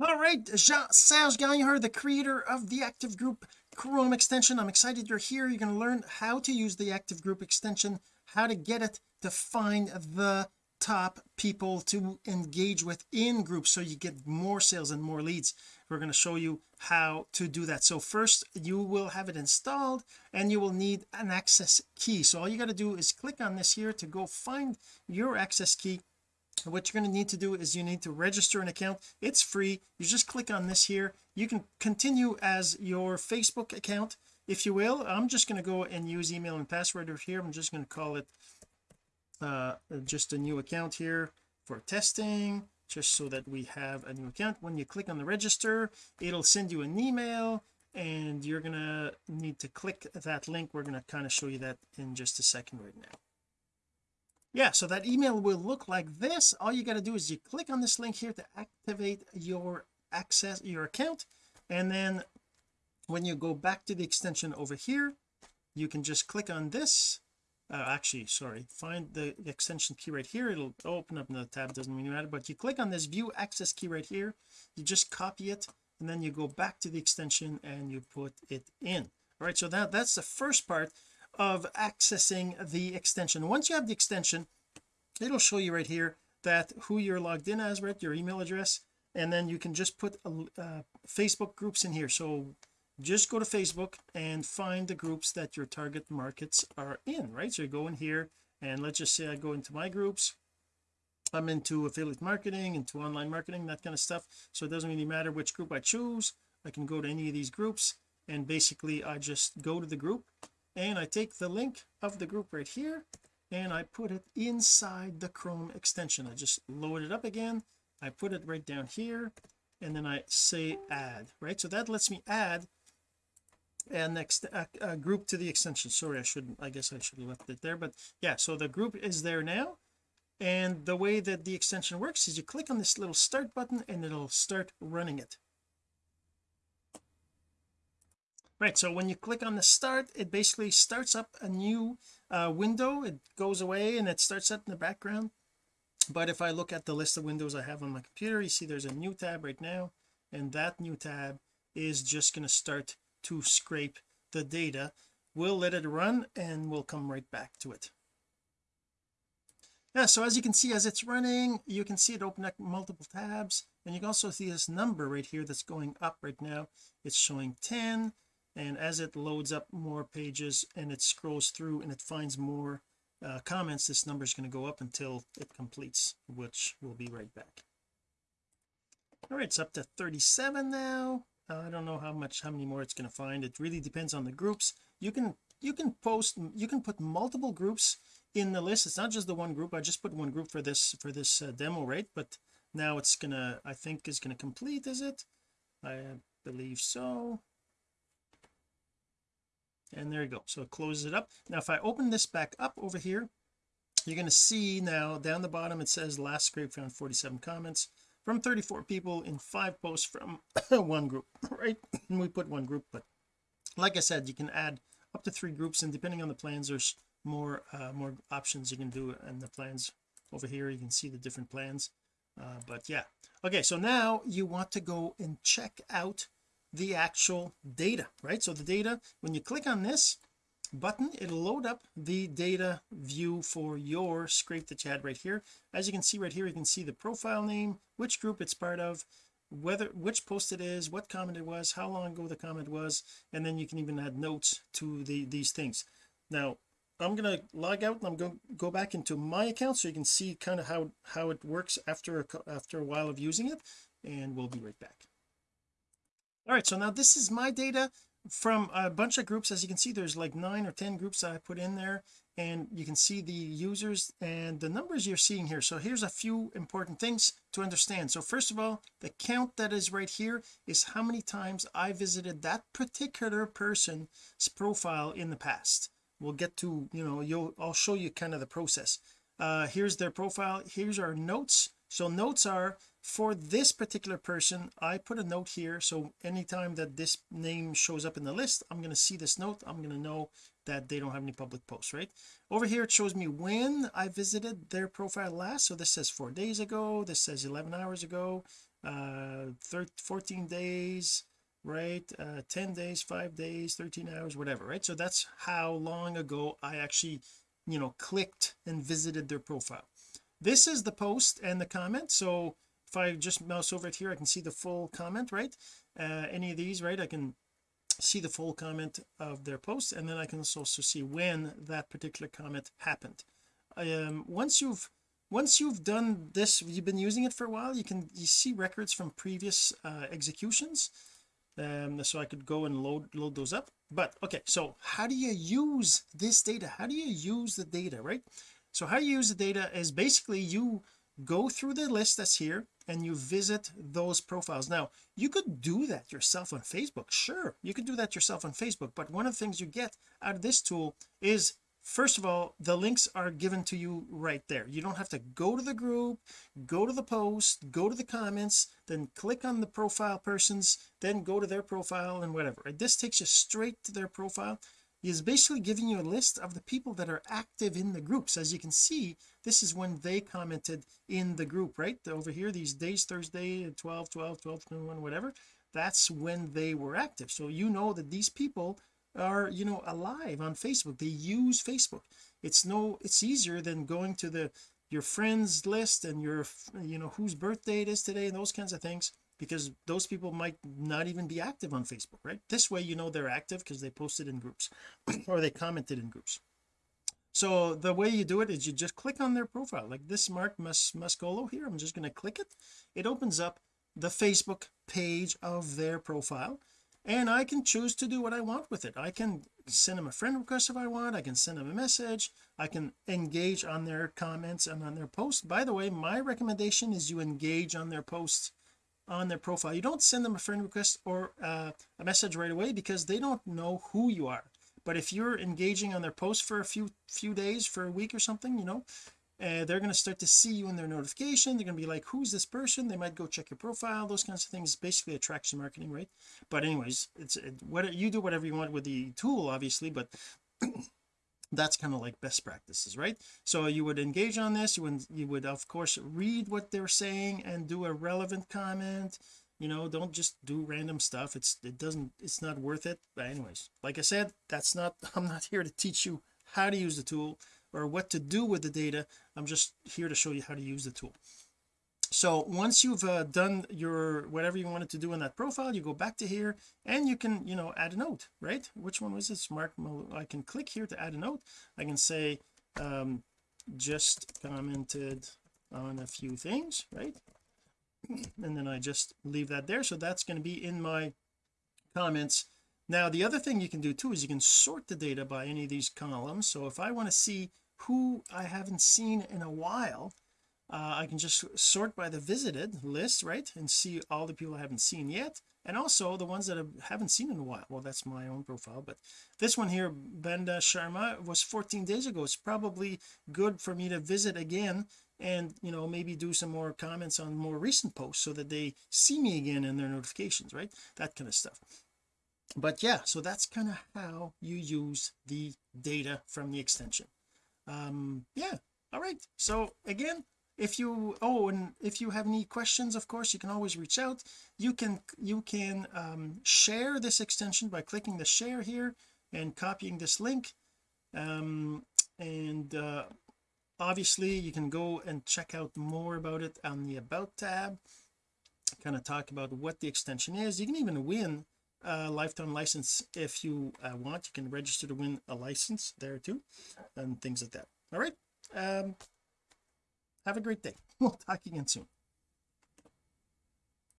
all right Jean-Serge Gagnon the creator of the active group Chrome extension. I'm excited you're here. You're going to learn how to use the active group extension how to get it to find the top people to engage with in groups so you get more sales and more leads. We're going to show you how to do that. So first you will have it installed and you will need an access key. So all you got to do is click on this here to go find your access key what you're going to need to do is you need to register an account. It's free. You just click on this here. You can continue as your Facebook account if you will. I'm just going to go and use email and password over here. I'm just going to call it uh just a new account here for testing just so that we have a new account. When you click on the register it'll send you an email and you're gonna need to click that link. We're going to kind of show you that in just a second right now yeah so that email will look like this. All you got to do is you click on this link here to activate your access your account. And then when you go back to the extension over here you can just click on this. Uh, actually sorry find the extension key right here. It'll open up another tab doesn't really matter but you click on this view access key right here. You just copy it and then you go back to the extension and you put it in. All right so that that's the first part of accessing the extension. Once you have the extension it'll show you right here that who you're logged in as right? Your email address. And then you can just put uh, Facebook groups in here. So just go to Facebook and find the groups that your target markets are in right? So you go in here and let's just say I go into my groups. I'm into affiliate marketing into online marketing that kind of stuff. So it doesn't really matter which group I choose. I can go to any of these groups and basically I just go to the group and I take the link of the group right here and I put it inside the Chrome extension. I just load it up again. I put it right down here and then I say add right? So that lets me add and next a, a group to the extension. Sorry I shouldn't I guess I should have left it there but yeah so the group is there now. And the way that the extension works is you click on this little start button and it'll start running it right so when you click on the start it basically starts up a new uh, window. It goes away and it starts up in the background. But if I look at the list of windows I have on my computer you see there's a new tab right now and that new tab is just going to start to scrape the data. We'll let it run and we'll come right back to it. Yeah so as you can see as it's running you can see it open up multiple tabs. And you can also see this number right here that's going up right now. It's showing 10 and as it loads up more pages and it scrolls through and it finds more uh, comments this number is going to go up until it completes which will be right back. All right it's up to 37 now. I don't know how much how many more it's going to find. It really depends on the groups. You can you can post you can put multiple groups in the list. It's not just the one group. I just put one group for this for this uh, demo right? But now it's gonna I think is to complete is it? I believe so and there you go. So it closes it up. Now if I open this back up over here you're going to see now down the bottom it says last scrape found 47 comments from 34 people in five posts from one group right? We put one group but like I said you can add up to three groups and depending on the plans there's more uh, more options you can do and the plans over here. You can see the different plans uh, but yeah. Okay so now you want to go and check out the actual data right? So the data when you click on this button it'll load up the data view for your scrape that you had right here. As you can see right here you can see the profile name which group it's part of whether which post it is what comment it was how long ago the comment was and then you can even add notes to the these things. Now I'm going to log out and I'm going to go back into my account so you can see kind of how how it works after a, after a while of using it and we'll be right back all right so now this is my data from a bunch of groups. As you can see there's like nine or ten groups that I put in there and you can see the users and the numbers you're seeing here. So here's a few important things to understand. So first of all the count that is right here is how many times I visited that particular person's profile in the past. We'll get to you know you'll I'll show you kind of the process. Uh here's their profile. Here's our notes. So notes are for this particular person I put a note here. So anytime that this name shows up in the list I'm going to see this note. I'm going to know that they don't have any public posts right? Over here it shows me when I visited their profile last. So this says four days ago. This says 11 hours ago. Uh 13, 14 days right? Uh 10 days 5 days 13 hours whatever right? So that's how long ago I actually you know clicked and visited their profile. This is the post and the comment. So if I just mouse over it here I can see the full comment right? Uh any of these right I can see the full comment of their post and then I can also see when that particular comment happened. Um once you've once you've done this you've been using it for a while you can you see records from previous uh, executions um so I could go and load load those up. But okay so how do you use this data? How do you use the data right? So how you use the data is basically you go through the list that's here and you visit those profiles. Now you could do that yourself on Facebook sure you could do that yourself on Facebook but one of the things you get out of this tool is first of all the links are given to you right there. You don't have to go to the group go to the post go to the comments then click on the profile persons then go to their profile and whatever. This takes you straight to their profile is basically giving you a list of the people that are active in the groups. As you can see this is when they commented in the group right? Over here these days Thursday 12 12 12 21 whatever that's when they were active. So you know that these people are you know alive on Facebook. They use Facebook. It's no it's easier than going to the your friends list and your you know whose birthday it is today and those kinds of things because those people might not even be active on Facebook right? This way you know they're active because they posted in groups or they commented in groups. So the way you do it is you just click on their profile. Like this Mark Mus Muscolo here I'm just going to click it. It opens up the Facebook page of their profile and I can choose to do what I want with it. I can send them a friend request if I want I can send them a message I can engage on their comments and on their posts. By the way my recommendation is you engage on their posts on their profile. You don't send them a friend request or uh, a message right away because they don't know who you are. But if you're engaging on their post for a few few days for a week or something you know uh, they're going to start to see you in their notification. They're going to be like who's this person? They might go check your profile those kinds of things. Basically attraction marketing right? But anyways it's it, what you do whatever you want with the tool obviously but that's kind of like best practices right? So you would engage on this you would you would of course read what they're saying and do a relevant comment. You know don't just do random stuff. It's it doesn't it's not worth it. But anyways like I said that's not I'm not here to teach you how to use the tool or what to do with the data. I'm just here to show you how to use the tool so once you've uh, done your whatever you wanted to do in that profile you go back to here and you can you know add a note right? Which one was it Mark I can click here to add a note. I can say um just commented on a few things right? And then I just leave that there. So that's going to be in my comments. Now the other thing you can do too is you can sort the data by any of these columns. So if I want to see who I haven't seen in a while uh, I can just sort by the visited list right and see all the people I haven't seen yet and also the ones that I haven't seen in a while. Well that's my own profile but this one here Benda Sharma was 14 days ago. It's probably good for me to visit again and you know maybe do some more comments on more recent posts so that they see me again in their notifications right that kind of stuff. But yeah so that's kind of how you use the data from the extension. Um yeah all right. So again if you oh and if you have any questions of course you can always reach out. You can you can um, share this extension by clicking the share here and copying this link. Um, and uh, obviously you can go and check out more about it on the about tab. Kind of talk about what the extension is. You can even win a lifetime license if you uh, want. You can register to win a license there too and things like that. All right. Um have a great day. We'll talk again soon